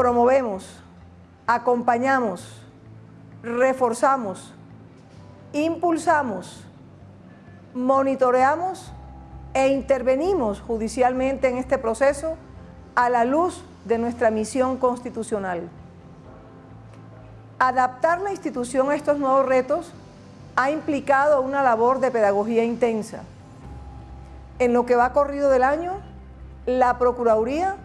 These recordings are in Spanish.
promovemos, acompañamos, reforzamos, impulsamos, monitoreamos e intervenimos judicialmente en este proceso a la luz de nuestra misión constitucional. Adaptar la institución a estos nuevos retos ha implicado una labor de pedagogía intensa. En lo que va corrido del año, la Procuraduría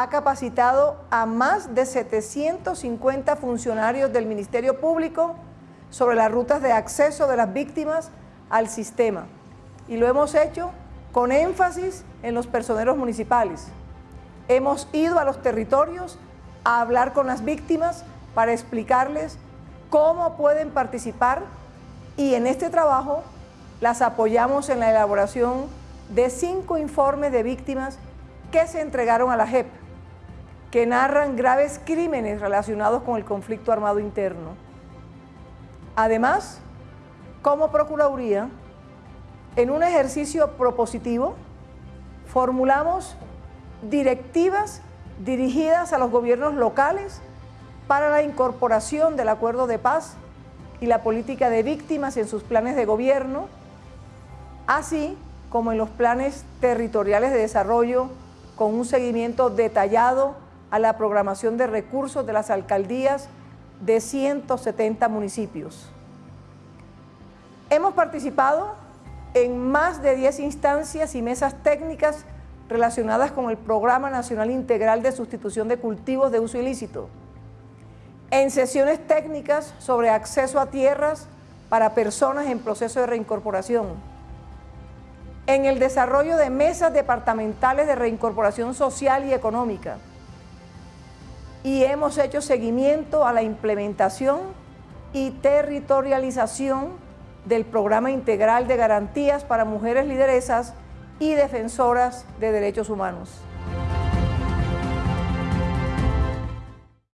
ha capacitado a más de 750 funcionarios del Ministerio Público sobre las rutas de acceso de las víctimas al sistema. Y lo hemos hecho con énfasis en los personeros municipales. Hemos ido a los territorios a hablar con las víctimas para explicarles cómo pueden participar y en este trabajo las apoyamos en la elaboración de cinco informes de víctimas que se entregaron a la JEP, que narran graves crímenes relacionados con el conflicto armado interno. Además, como Procuraduría, en un ejercicio propositivo, formulamos directivas dirigidas a los gobiernos locales para la incorporación del acuerdo de paz y la política de víctimas en sus planes de gobierno, así como en los planes territoriales de desarrollo con un seguimiento detallado a la programación de recursos de las alcaldías de 170 municipios. Hemos participado en más de 10 instancias y mesas técnicas relacionadas con el Programa Nacional Integral de Sustitución de Cultivos de Uso Ilícito, en sesiones técnicas sobre acceso a tierras para personas en proceso de reincorporación, en el desarrollo de mesas departamentales de reincorporación social y económica, y hemos hecho seguimiento a la implementación y territorialización del Programa Integral de Garantías para Mujeres Lideresas y Defensoras de Derechos Humanos.